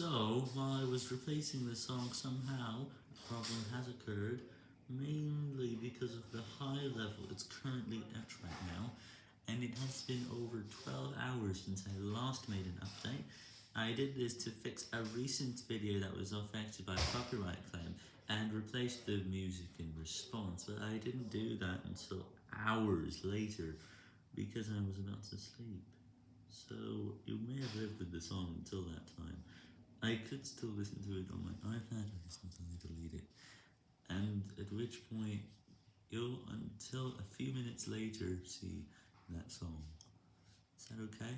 So, while I was replacing the song somehow, a problem has occurred, mainly because of the high level it's currently at right now, and it has been over 12 hours since I last made an update. I did this to fix a recent video that was affected by a copyright claim, and replaced the music in response, but I didn't do that until hours later, because I was about to sleep. So, you may have lived with the song until that time. I could still listen to it on my iPad I delete it, and at which point you'll, until a few minutes later, see that song. Is that okay?